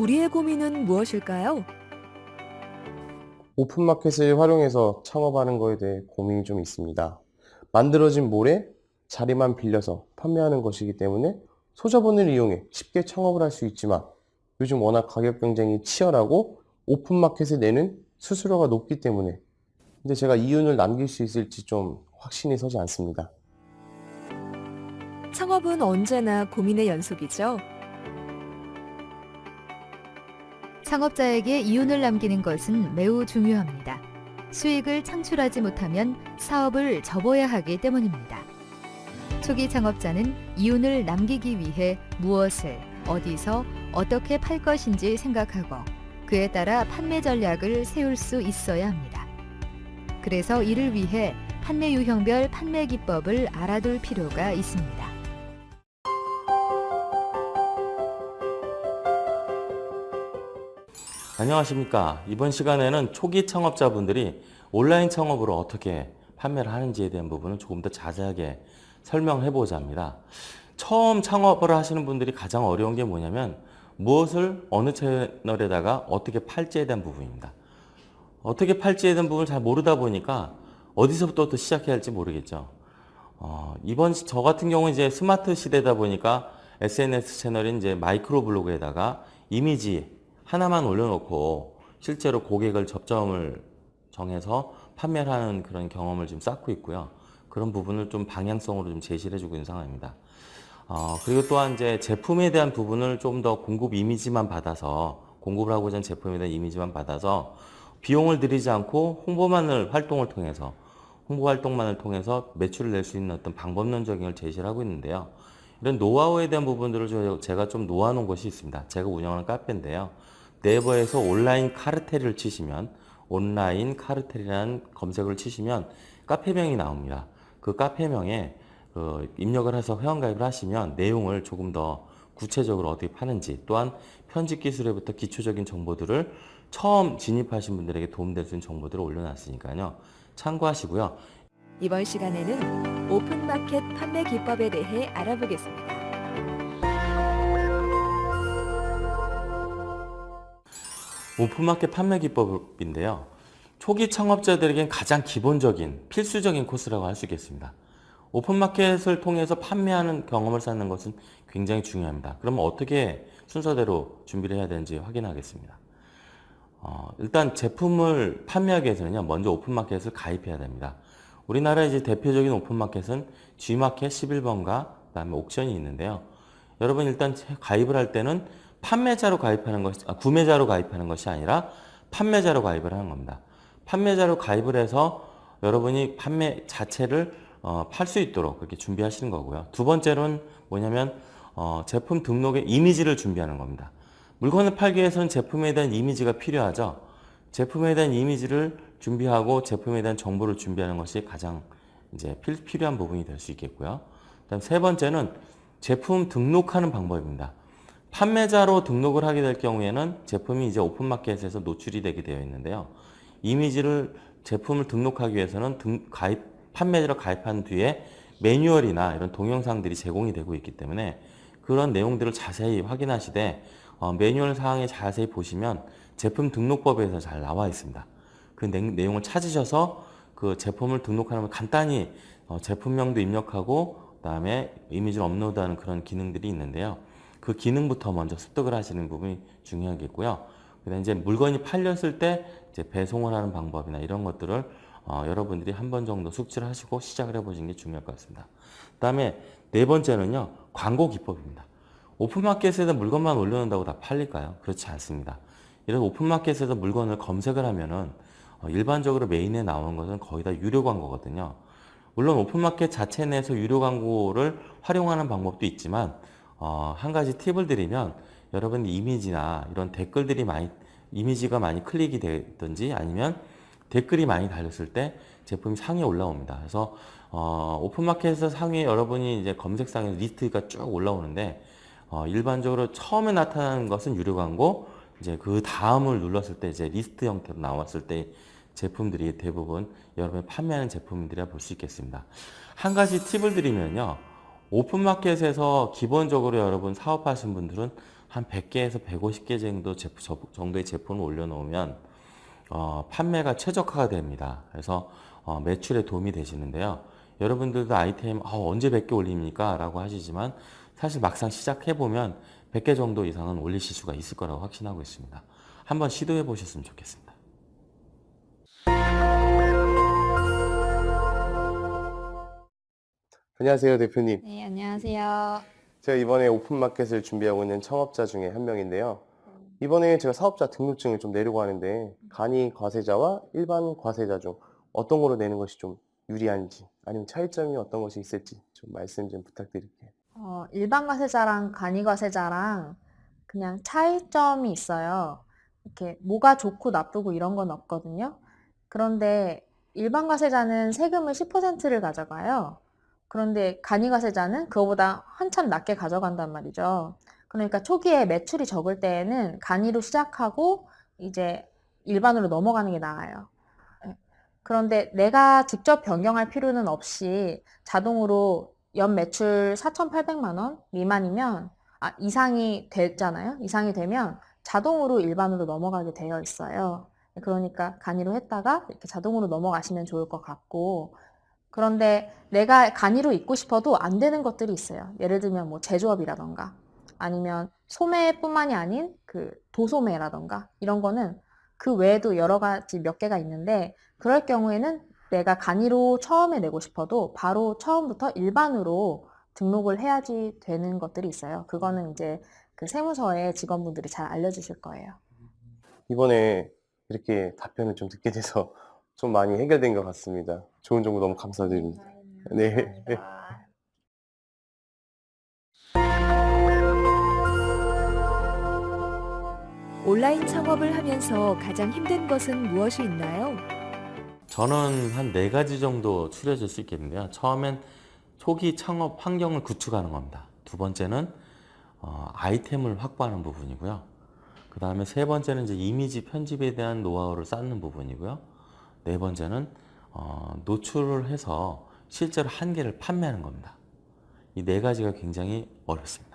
우리의 고민은 무엇일까요? 오픈마켓을 활용해서 창업하는 거에 대해 고민이 좀 있습니다. 만들어진 몰에 자리만 빌려서 판매하는 것이기 때문에 소자본을 이용해 쉽게 창업을 할 수 있지만 요즘 워낙 가격 경쟁이 치열하고 오픈마켓에 내는 수수료가 높기 때문에 근데 제가 이윤을 남길 수 있을지 좀 확신이 서지 않습니다. 창업은 언제나 고민의 연속이죠. 창업자에게 이윤을 남기는 것은 매우 중요합니다. 수익을 창출하지 못하면 사업을 접어야 하기 때문입니다. 초기 창업자는 이윤을 남기기 위해 무엇을, 어디서, 어떻게 팔 것인지 생각하고 그에 따라 판매 전략을 세울 수 있어야 합니다. 그래서 이를 위해 판매 유형별 판매 기법을 알아둘 필요가 있습니다. 안녕하십니까. 이번 시간에는 초기 창업자분들이 온라인 창업으로 어떻게 판매를 하는지에 대한 부분을 조금 더 자세하게 설명해 보자 합니다. 처음 창업을 하시는 분들이 가장 어려운 게 뭐냐면 무엇을 어느 채널에다가 어떻게 팔지에 대한 부분입니다. 어떻게 팔지에 대한 부분을 잘 모르다 보니까 어디서부터 또 시작해야 할지 모르겠죠. 어, 이번 시- 저 같은 경우는 이제 스마트 시대다 보니까 SNS 채널인 이제 마이크로 블로그에다가 이미지 하나만 올려놓고 실제로 고객을 접점을 정해서 판매를 하는 그런 경험을 좀 쌓고 있고요. 그런 부분을 좀 방향성으로 좀 제시를 해주고 있는 상황입니다. 어, 그리고 또한 이제 제품에 대한 부분을 좀 더 공급 이미지만 받아서 공급을 하고자 하는 제품에 대한 이미지만 받아서 비용을 들이지 않고 홍보만을 활동을 통해서 홍보 활동만을 통해서 매출을 낼 수 있는 어떤 방법론적인 걸 제시를 하고 있는데요. 이런 노하우에 대한 부분들을 저- 제가 좀 놓아놓은 것이 있습니다. 제가 운영하는 카페인데요. 네이버에서 온라인 카르텔을 치시면 온라인 카르텔이라는 검색을 치시면 카페명이 나옵니다. 그 카페명에 그 입력을 해서 회원가입을 하시면 내용을 조금 더 구체적으로 어떻게 파는지 또한 편집 기술에부터 기초적인 정보들을 처음 진입하신 분들에게 도움될 수 있는 정보들을 올려놨으니까요. 참고하시고요. 이번 시간에는 오픈마켓 판매 기법에 대해 알아보겠습니다. 오픈마켓 판매 기법인데요. 초기 창업자들에겐 가장 기본적인 필수적인 코스라고 할 수 있겠습니다. 오픈마켓을 통해서 판매하는 경험을 쌓는 것은 굉장히 중요합니다. 그러면 어떻게 순서대로 준비를 해야 되는지 확인하겠습니다. 어, 일단 제품을 판매하기 위해서는요, 먼저 오픈마켓을 가입해야 됩니다. 우리나라 이제 대표적인 오픈마켓은 G마켓 11번가 그다음에 옥션이 있는데요. 여러분 일단 가입을 할 때는 판매자로 가입하는 것이 아, 구매자로 가입하는 것이 아니라 판매자로 가입을 하는 겁니다. 판매자로 가입을 해서 여러분이 판매 자체를 어, 팔 수 있도록 그렇게 준비하시는 거고요. 두 번째로는 뭐냐면 어, 제품 등록의 이미지를 준비하는 겁니다. 물건을 팔기 위해서는 제품에 대한 이미지가 필요하죠. 제품에 대한 이미지를 준비하고 제품에 대한 정보를 준비하는 것이 가장 이제 필, 필요한 부분이 될 수 있겠고요. 그다음 세 번째는 제품 등록하는 방법입니다. 판매자로 등록을 하게 될 경우에는 제품이 이제 오픈마켓에서 노출이 되게 되어 있는데요. 이미지를 제품을 등록하기 위해서는 등, 가입 판매자로 가입한 뒤에 매뉴얼이나 이런 동영상들이 제공이 되고 있기 때문에 그런 내용들을 자세히 확인하시되 어, 매뉴얼 사항에 자세히 보시면 제품 등록법에서 잘 나와 있습니다. 그 내, 내용을 찾으셔서 그 제품을 등록하면 간단히 어, 제품명도 입력하고 그 다음에 이미지를 업로드하는 그런 기능들이 있는데요. 그 기능부터 먼저 습득을 하시는 부분이 중요하겠고요. 그다음 이제 물건이 팔렸을 때 이제 배송을 하는 방법이나 이런 것들을 어, 여러분들이 한 번 정도 숙지를 하시고 시작을 해보시는 게 중요할 것 같습니다. 그다음에 네 번째는요 광고 기법입니다. 오픈마켓에서 물건만 올려놓는다고 다 팔릴까요? 그렇지 않습니다. 이런 오픈마켓에서 물건을 검색을 하면은 어, 일반적으로 메인에 나오는 것은 거의 다 유료 광고거든요. 물론 오픈마켓 자체 내에서 유료 광고를 활용하는 방법도 있지만 어, 한 가지 팁을 드리면 여러분 이미지나 이런 댓글들이 많이 이미지가 많이 클릭이 되든지 아니면 댓글이 많이 달렸을 때 제품이 상위에 올라옵니다. 그래서 어, 오픈마켓에서 상위에 여러분이 이제 검색상에 리스트가 쭉 올라오는데 어, 일반적으로 처음에 나타나는 것은 유료 광고, 이제 그 다음을 눌렀을 때 이제 리스트 형태로 나왔을 때 제품들이 대부분 여러분이 판매하는 제품들이라 볼 수 있겠습니다. 한 가지 팁을 드리면요. 오픈마켓에서 기본적으로 여러분 사업하신 분들은 한 100개에서 150개 정도 제품, 저- 정도의 제품을 올려놓으면 어, 판매가 최적화가 됩니다. 그래서 어, 매출에 도움이 되시는데요. 여러분들도 아이템 아, 언제 100개 올립니까? 라고 하시지만 사실 막상 시작해보면 100개 정도 이상은 올리실 수가 있을 거라고 확신하고 있습니다. 한번 시도해 보셨으면 좋겠습니다. 안녕하세요, 대표님. 네, 안녕하세요. 제가 이번에 오픈마켓을 준비하고 있는 청업자 중에 한 명인데요. 이번에 제가 사업자 등록증을 좀 내려고 하는데 간이 과세자와 일반 과세자 중 어떤 거로 내는 것이 좀 유리한지 아니면 차이점이 어떤 것이 있을지 좀 말씀 좀 부탁드릴게요. 어, 일반 과세자랑 간이 과세자랑 그냥 차이점이 있어요. 이렇게 뭐가 좋고 나쁘고 이런 건 없거든요. 그런데 일반 과세자는 세금을 10%를 가져가요. 그런데 간이 과세자는 그거보다 한참 낮게 가져간단 말이죠. 그러니까 초기에 매출이 적을 때에는 간이로 시작하고 이제 일반으로 넘어가는 게 나아요. 예. 그런데 내가 직접 변경할 필요는 없이 자동으로 연 매출 4,800만 원 미만이면 아, 이상이 됐잖아요. 이상이 되면 자동으로 일반으로 넘어가게 되어 있어요. 그러니까 간이로 했다가 이렇게 자동으로 넘어가시면 좋을 것 같고 그런데 내가 간이로 있고 싶어도 안 되는 것들이 있어요. 예를 들면 뭐 제조업이라던가 아니면 소매뿐만이 아닌 그 도소매라던가 이런 거는 그 외에도 여러 가지 몇 개가 있는데 그럴 경우에는 내가 간이로 처음에 내고 싶어도 바로 처음부터 일반으로 등록을 해야지 되는 것들이 있어요. 그거는 이제 그 세무서의 직원분들이 잘 알려주실 거예요. 이번에 이렇게 답변을 좀 듣게 돼서 좀 많이 해결된 것 같습니다. 좋은 정보 너무 감사드립니다. 네. 온라인 창업을 하면서 가장 힘든 것은 무엇이 있나요? 저는 한 네 가지 정도 추려질 수 있겠는데요. 처음엔 초기 창업 환경을 구축하는 겁니다. 두 번째는 어, 아이템을 확보하는 부분이고요. 그 다음에 세 번째는 이제 이미지 편집에 대한 노하우를 쌓는 부분이고요. 네 번째는 어, 노출을 해서 실제로 한 개를 판매하는 겁니다. 이 네 가지가 굉장히 어렵습니다.